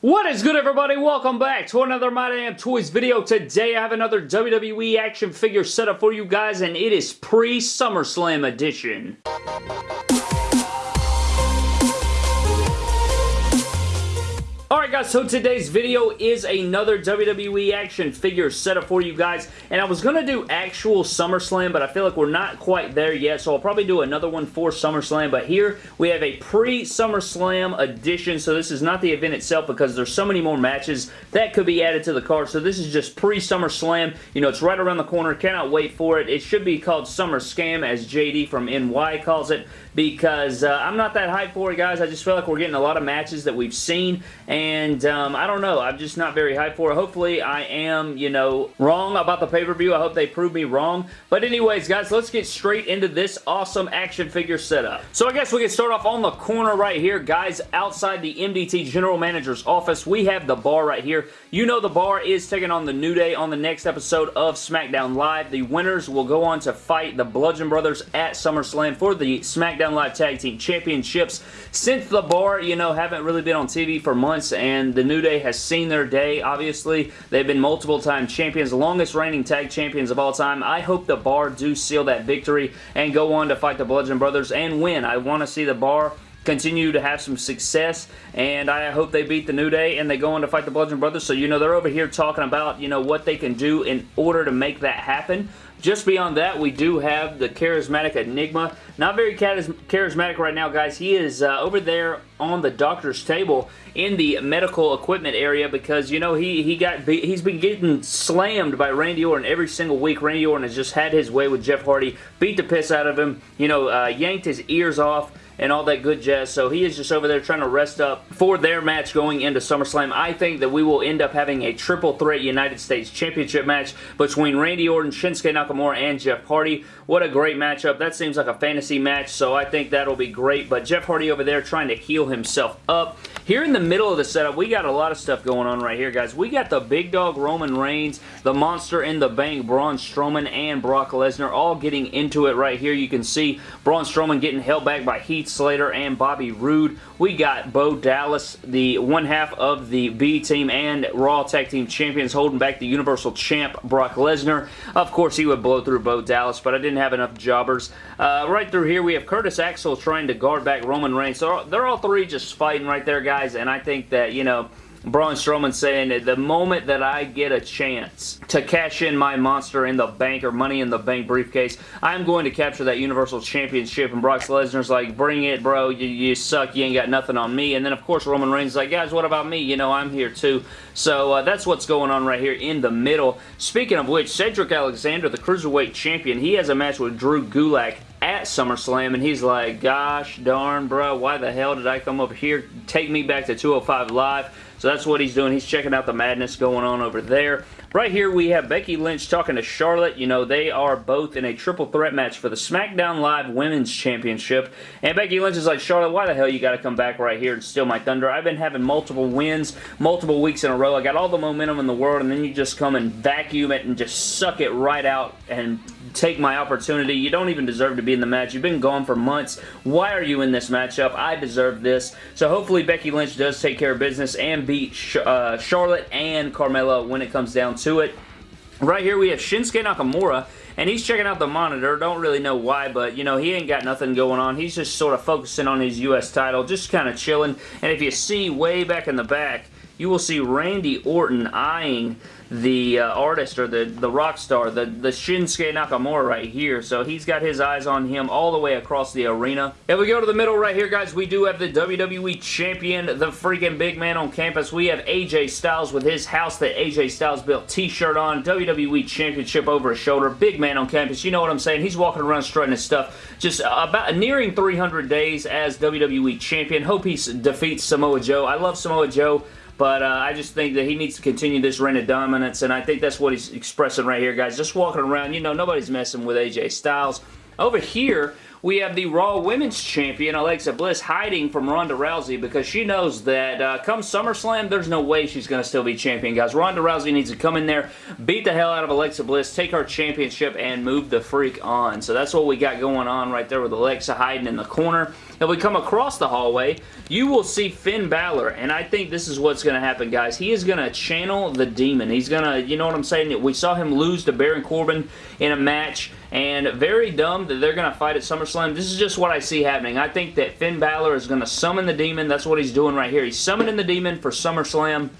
What is good everybody? Welcome back to another My Damn Toys video. Today I have another WWE action figure setup for you guys and it is pre-SummerSlam edition. Alright guys, so today's video is another WWE action figure setup for you guys, and I was going to do actual SummerSlam, but I feel like we're not quite there yet, so I'll probably do another one for SummerSlam, but here we have a pre-SummerSlam edition, so this is not the event itself because there's so many more matches that could be added to the card, so this is just pre-SummerSlam, you know, it's right around the corner, cannot wait for it. It should be called Summer Scam, as JD from NY calls it, because uh, I'm not that hyped for it, guys. I just feel like we're getting a lot of matches that we've seen, and um, I don't know. I'm just not very hyped for it. Hopefully, I am, you know, wrong about the pay-per-view. I hope they prove me wrong. But anyways, guys, let's get straight into this awesome action figure setup. So I guess we can start off on the corner right here, guys, outside the MDT General Manager's office. We have the bar right here. You know the bar is taking on the New Day on the next episode of SmackDown Live. The winners will go on to fight the Bludgeon Brothers at SummerSlam for the SmackDown Live Tag Team Championships. Since the bar, you know, haven't really been on TV for months and the New Day has seen their day, obviously. They've been multiple time champions, longest reigning tag champions of all time. I hope the bar do seal that victory and go on to fight the Bludgeon Brothers and win. I want to see the bar continue to have some success and I hope they beat the New Day and they go on to fight the Bludgeon Brothers so you know they're over here talking about you know what they can do in order to make that happen just beyond that, we do have the Charismatic Enigma. Not very charismatic right now, guys. He is uh, over there on the doctor's table in the medical equipment area because, you know, he, he got he's been getting slammed by Randy Orton every single week. Randy Orton has just had his way with Jeff Hardy, beat the piss out of him, you know, uh, yanked his ears off, and all that good jazz. So he is just over there trying to rest up for their match going into SummerSlam. I think that we will end up having a triple threat United States Championship match between Randy Orton, Shinsuke Nakamura, and Jeff Hardy. What a great matchup. That seems like a fantasy match, so I think that'll be great. But Jeff Hardy over there trying to heal himself up. Here in the middle of the setup, we got a lot of stuff going on right here, guys. We got the big dog Roman Reigns, the Monster in the Bank Braun Strowman, and Brock Lesnar all getting into it right here. You can see Braun Strowman getting held back by Heath Slater and Bobby Roode. We got Bo Dallas, the one half of the B Team and Raw Tag Team Champions holding back the Universal Champ Brock Lesnar. Of course, he would blow through Bo Dallas, but I didn't have enough jobbers. Uh, right through here, we have Curtis Axel trying to guard back Roman Reigns. So they're all three just fighting right there, guys, and I think that, you know, Braun Strowman saying that the moment that I get a chance to cash in my Monster in the Bank or Money in the Bank briefcase, I'm going to capture that Universal Championship. And Brock Lesnar's like, bring it, bro. You, you suck. You ain't got nothing on me. And then, of course, Roman Reigns is like, guys, what about me? You know, I'm here too. So uh, that's what's going on right here in the middle. Speaking of which, Cedric Alexander, the Cruiserweight Champion, he has a match with Drew Gulak at SummerSlam, and he's like, gosh darn, bro, why the hell did I come up here? Take me back to 205 Live. So that's what he's doing. He's checking out the madness going on over there. Right here we have Becky Lynch talking to Charlotte. You know, they are both in a triple threat match for the SmackDown Live Women's Championship. And Becky Lynch is like, Charlotte, why the hell you got to come back right here and steal my thunder? I've been having multiple wins, multiple weeks in a row. I got all the momentum in the world, and then you just come and vacuum it and just suck it right out and take my opportunity. You don't even deserve to be in the match. You've been gone for months. Why are you in this matchup? I deserve this. So hopefully Becky Lynch does take care of business and beat uh, Charlotte and Carmella when it comes down to it. Right here we have Shinsuke Nakamura, and he's checking out the monitor. Don't really know why, but, you know, he ain't got nothing going on. He's just sort of focusing on his U.S. title, just kind of chilling. And if you see way back in the back, you will see Randy Orton eyeing the uh, artist or the, the rock star, the, the Shinsuke Nakamura right here. So he's got his eyes on him all the way across the arena. If we go to the middle right here, guys, we do have the WWE Champion, the freaking big man on campus. We have AJ Styles with his House That AJ Styles Built t-shirt on, WWE Championship over his shoulder, big man on campus. You know what I'm saying? He's walking around strutting his stuff. Just about nearing 300 days as WWE Champion. Hope he defeats Samoa Joe. I love Samoa Joe. But uh, I just think that he needs to continue this reign of dominance, and I think that's what he's expressing right here, guys. Just walking around, you know, nobody's messing with AJ Styles. Over here, we have the Raw Women's Champion, Alexa Bliss, hiding from Ronda Rousey because she knows that uh, come SummerSlam, there's no way she's going to still be champion, guys. Ronda Rousey needs to come in there, beat the hell out of Alexa Bliss, take her championship, and move the freak on. So that's what we got going on right there with Alexa hiding in the corner. If we come across the hallway, you will see Finn Balor, and I think this is what's going to happen, guys. He is going to channel the demon. He's going to, you know what I'm saying? We saw him lose to Baron Corbin in a match, and very dumb that they're going to fight at SummerSlam. This is just what I see happening. I think that Finn Balor is going to summon the demon. That's what he's doing right here. He's summoning the demon for SummerSlam.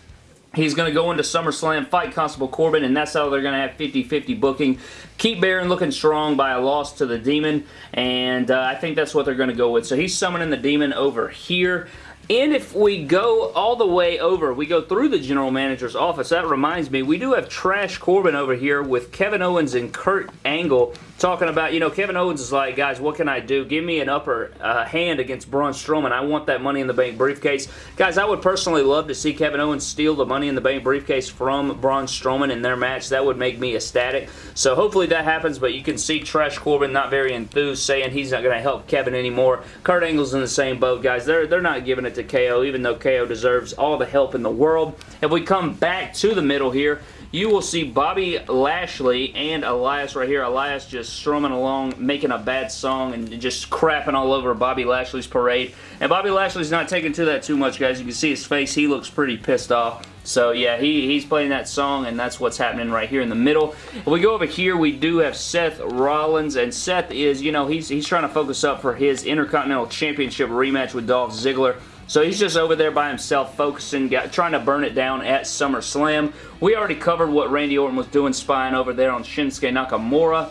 He's going to go into SummerSlam, fight Constable Corbin, and that's how they're going to have 50-50 booking. Keep Baron looking strong by a loss to the Demon, and uh, I think that's what they're going to go with. So he's summoning the Demon over here. And if we go all the way over, we go through the general manager's office. That reminds me, we do have Trash Corbin over here with Kevin Owens and Kurt Angle talking about, you know, Kevin Owens is like, guys, what can I do? Give me an upper uh, hand against Braun Strowman. I want that Money in the Bank briefcase. Guys, I would personally love to see Kevin Owens steal the Money in the Bank briefcase from Braun Strowman in their match. That would make me ecstatic. So hopefully that happens, but you can see Trash Corbin not very enthused, saying he's not going to help Kevin anymore. Kurt Angle's in the same boat, guys. They're, they're not giving it to KO, even though KO deserves all the help in the world. If we come back to the middle here, you will see Bobby Lashley and Elias right here. Elias just strumming along, making a bad song and just crapping all over Bobby Lashley's parade. And Bobby Lashley's not taking to that too much, guys. You can see his face. He looks pretty pissed off. So yeah, he, he's playing that song, and that's what's happening right here in the middle. If we go over here, we do have Seth Rollins, and Seth is, you know, he's, he's trying to focus up for his Intercontinental Championship rematch with Dolph Ziggler. So he's just over there by himself focusing, got, trying to burn it down at SummerSlam. We already covered what Randy Orton was doing spying over there on Shinsuke Nakamura.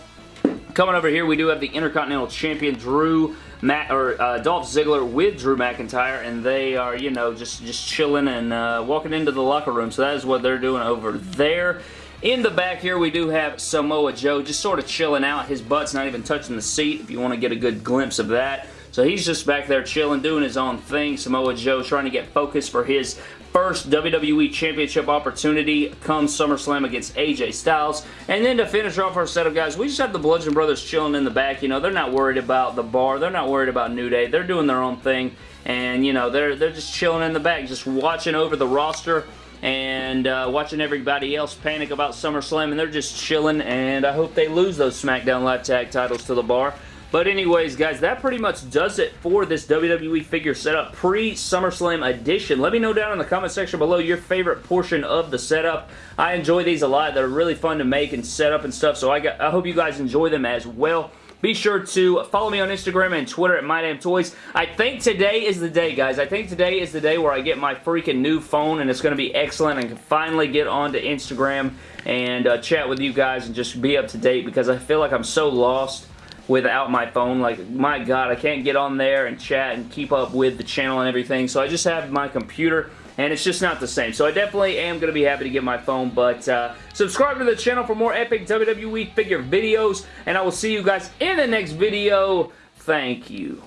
Coming over here, we do have the Intercontinental Champion Drew Matt or uh, Dolph Ziggler with Drew McIntyre, and they are, you know, just just chilling and uh, walking into the locker room. So that is what they're doing over there. In the back here, we do have Samoa Joe just sort of chilling out. His butt's not even touching the seat, if you want to get a good glimpse of that. So he's just back there chilling, doing his own thing. Samoa Joe trying to get focused for his first WWE Championship opportunity come SummerSlam against AJ Styles. And then to finish off our setup, guys, we just have the Bludgeon Brothers chilling in the back. You know, they're not worried about the bar. They're not worried about New Day. They're doing their own thing. And, you know, they're, they're just chilling in the back, just watching over the roster and uh, watching everybody else panic about SummerSlam, and they're just chilling, and I hope they lose those SmackDown Live Tag titles to the bar. But anyways, guys, that pretty much does it for this WWE figure setup pre-SummerSlam edition. Let me know down in the comment section below your favorite portion of the setup. I enjoy these a lot. They're really fun to make and set up and stuff, so I, got, I hope you guys enjoy them as well. Be sure to follow me on Instagram and Twitter at MyDamnToys. I think today is the day, guys. I think today is the day where I get my freaking new phone, and it's going to be excellent. I can finally get onto Instagram and uh, chat with you guys and just be up to date because I feel like I'm so lost without my phone. Like, my God, I can't get on there and chat and keep up with the channel and everything. So I just have my computer and it's just not the same. So I definitely am going to be happy to get my phone, but uh, subscribe to the channel for more epic WWE figure videos, and I will see you guys in the next video. Thank you.